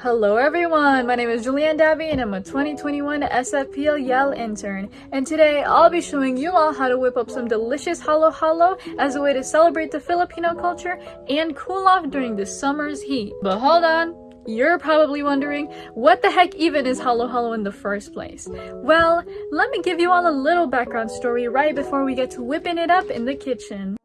Hello everyone, my name is Julianne Davy and I'm a 2021 SFPL Yale intern. And today I'll be showing you all how to whip up some delicious halo halo as a way to celebrate the Filipino culture and cool off during the summer's heat. But hold on, you're probably wondering, what the heck even is halo halo in the first place? Well, let me give you all a little background story right before we get to whipping it up in the kitchen.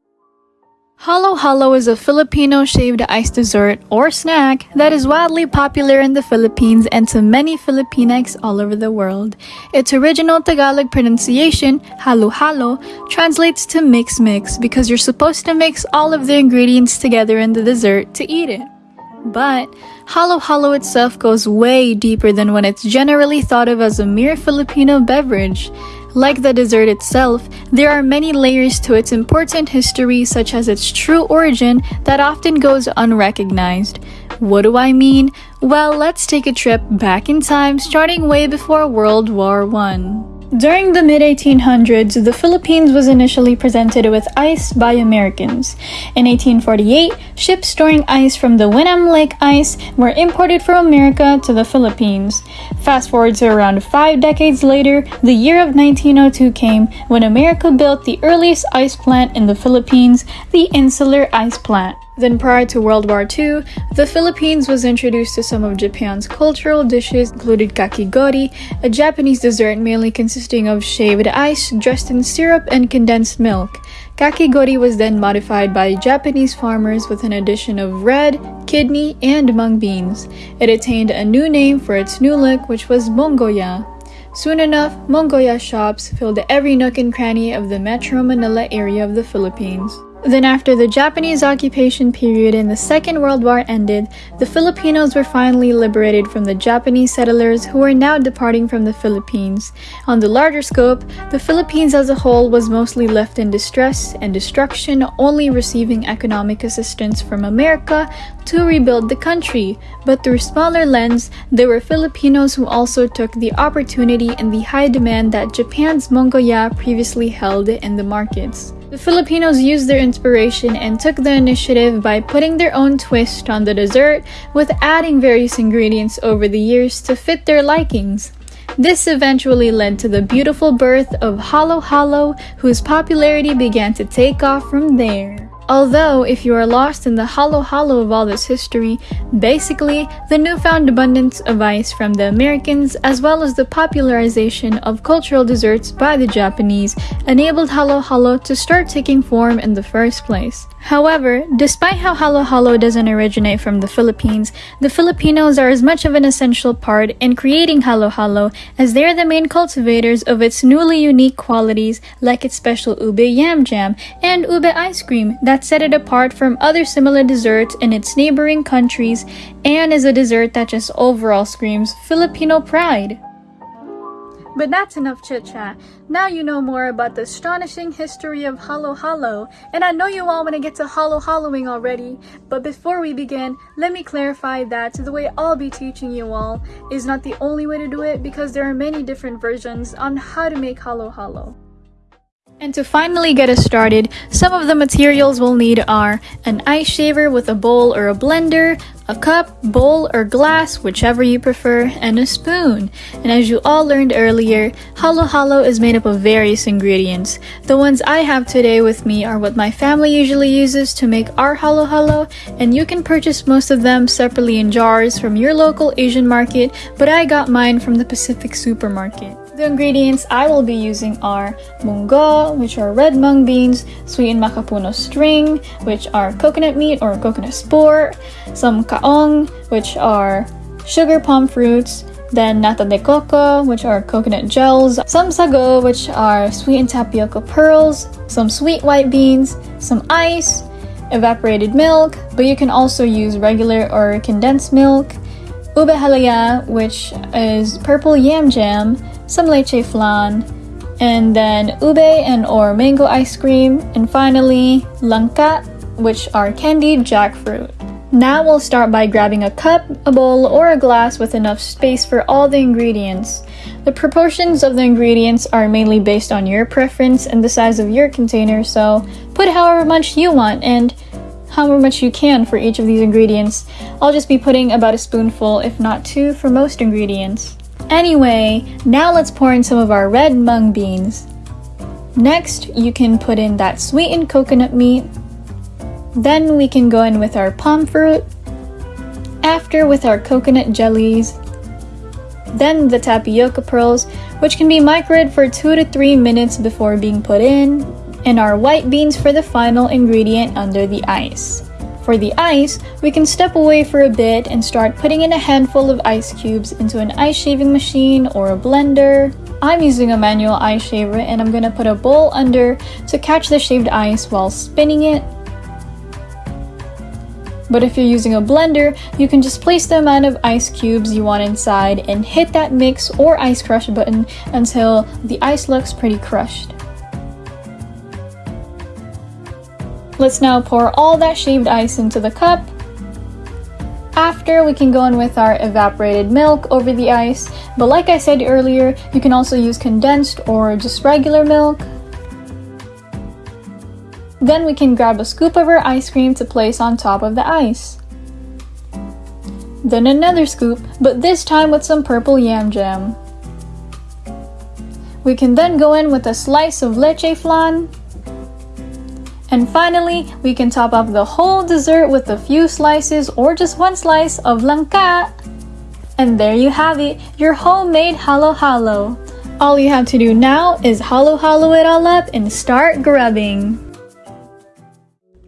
Halo Halo is a Filipino shaved ice dessert or snack that is wildly popular in the Philippines and to many Filipinx all over the world. Its original Tagalog pronunciation, halo halo, translates to mix mix because you're supposed to mix all of the ingredients together in the dessert to eat it. But halo halo itself goes way deeper than when it's generally thought of as a mere Filipino beverage. Like the dessert itself, there are many layers to its important history such as its true origin that often goes unrecognized. What do I mean? Well, let's take a trip back in time starting way before World War I. During the mid-1800s, the Philippines was initially presented with ice by Americans. In 1848, ships storing ice from the Wenham Lake ice were imported from America to the Philippines. Fast forward to around five decades later, the year of 1902 came when America built the earliest ice plant in the Philippines, the Insular Ice Plant. Then prior to World War II, the Philippines was introduced to some of Japan's cultural dishes included kakigori, a Japanese dessert mainly consisting of shaved ice dressed in syrup and condensed milk. Kakigori was then modified by Japanese farmers with an addition of red, kidney, and mung beans. It attained a new name for its new look which was mongoya. Soon enough, mongoya shops filled every nook and cranny of the Metro Manila area of the Philippines. Then after the Japanese occupation period and the Second World War ended, the Filipinos were finally liberated from the Japanese settlers who were now departing from the Philippines. On the larger scope, the Philippines as a whole was mostly left in distress and destruction, only receiving economic assistance from America to rebuild the country. But through smaller lens, there were Filipinos who also took the opportunity and the high demand that Japan's Mongoya previously held in the markets. The Filipinos used their inspiration and took the initiative by putting their own twist on the dessert with adding various ingredients over the years to fit their likings. This eventually led to the beautiful birth of Halo Halo, whose popularity began to take off from there. Although, if you are lost in the halo halo of all this history, basically, the newfound abundance of ice from the Americans as well as the popularization of cultural desserts by the Japanese enabled halo halo to start taking form in the first place. However, despite how halo halo doesn't originate from the Philippines, the Filipinos are as much of an essential part in creating halo halo as they are the main cultivators of its newly unique qualities like its special ube yam jam and ube ice cream that that set it apart from other similar desserts in its neighboring countries and is a dessert that just overall screams Filipino pride. But that's enough chit chat. Now you know more about the astonishing history of Halo Halo, and I know you all want to get to Halo Haloing already. But before we begin, let me clarify that the way I'll be teaching you all is not the only way to do it because there are many different versions on how to make Halo Halo. And to finally get us started, some of the materials we'll need are an ice shaver with a bowl or a blender, a cup, bowl, or glass, whichever you prefer, and a spoon. And as you all learned earlier, halo halo is made up of various ingredients. The ones I have today with me are what my family usually uses to make our halo halo, and you can purchase most of them separately in jars from your local Asian market, but I got mine from the Pacific supermarket. The ingredients I will be using are munggo, which are red mung beans, sweetened makapuno string, which are coconut meat or coconut sport, some kaong, which are sugar palm fruits, then nata de coco, which are coconut gels, some sago, which are sweetened tapioca pearls, some sweet white beans, some ice, evaporated milk, but you can also use regular or condensed milk, ube halaya, which is purple yam jam, some leche flan, and then ube and or mango ice cream, and finally langka, which are candied jackfruit. Now we'll start by grabbing a cup, a bowl, or a glass with enough space for all the ingredients. The proportions of the ingredients are mainly based on your preference and the size of your container, so put however much you want and however much you can for each of these ingredients. I'll just be putting about a spoonful, if not two, for most ingredients. Anyway, now let's pour in some of our red mung beans. Next, you can put in that sweetened coconut meat. Then we can go in with our palm fruit. After with our coconut jellies. Then the tapioca pearls, which can be microwaved for 2 to 3 minutes before being put in. And our white beans for the final ingredient under the ice. For the ice, we can step away for a bit and start putting in a handful of ice cubes into an ice shaving machine or a blender. I'm using a manual ice shaver and I'm gonna put a bowl under to catch the shaved ice while spinning it. But if you're using a blender, you can just place the amount of ice cubes you want inside and hit that mix or ice crush button until the ice looks pretty crushed. Let's now pour all that shaved ice into the cup. After, we can go in with our evaporated milk over the ice, but like I said earlier, you can also use condensed or just regular milk. Then we can grab a scoop of our ice cream to place on top of the ice. Then another scoop, but this time with some purple yam jam. We can then go in with a slice of leche flan, and finally, we can top off the whole dessert with a few slices or just one slice of langka. And there you have it, your homemade halo halo. All you have to do now is halo halo it all up and start grubbing.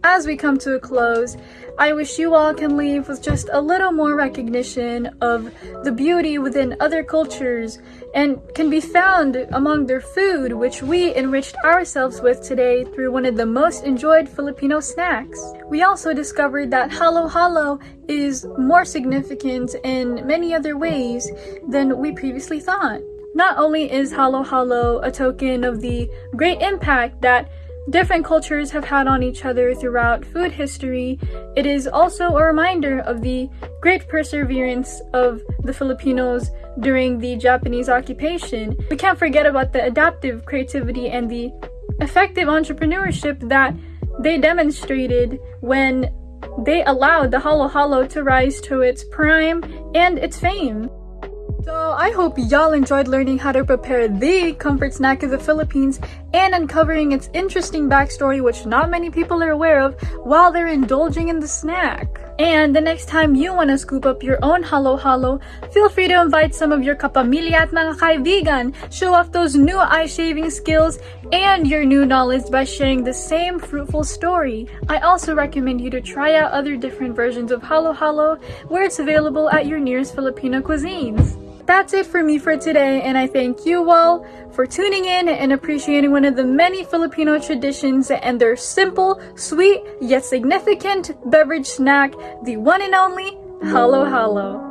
As we come to a close, I wish you all can leave with just a little more recognition of the beauty within other cultures and can be found among their food, which we enriched ourselves with today through one of the most enjoyed Filipino snacks. We also discovered that halo halo is more significant in many other ways than we previously thought. Not only is halo halo a token of the great impact that different cultures have had on each other throughout food history, it is also a reminder of the great perseverance of the Filipinos during the Japanese occupation. We can't forget about the adaptive creativity and the effective entrepreneurship that they demonstrated when they allowed the Halo Halo to rise to its prime and its fame. So I hope y'all enjoyed learning how to prepare the comfort snack of the Philippines and uncovering its interesting backstory which not many people are aware of while they're indulging in the snack. And the next time you want to scoop up your own halo halo, feel free to invite some of your kapamilya at mga kaibigan, show off those new eye shaving skills and your new knowledge by sharing the same fruitful story. I also recommend you to try out other different versions of halo halo where it's available at your nearest Filipino cuisines that's it for me for today and I thank you all for tuning in and appreciating one of the many Filipino traditions and their simple, sweet, yet significant beverage snack, the one and only Halo Halo.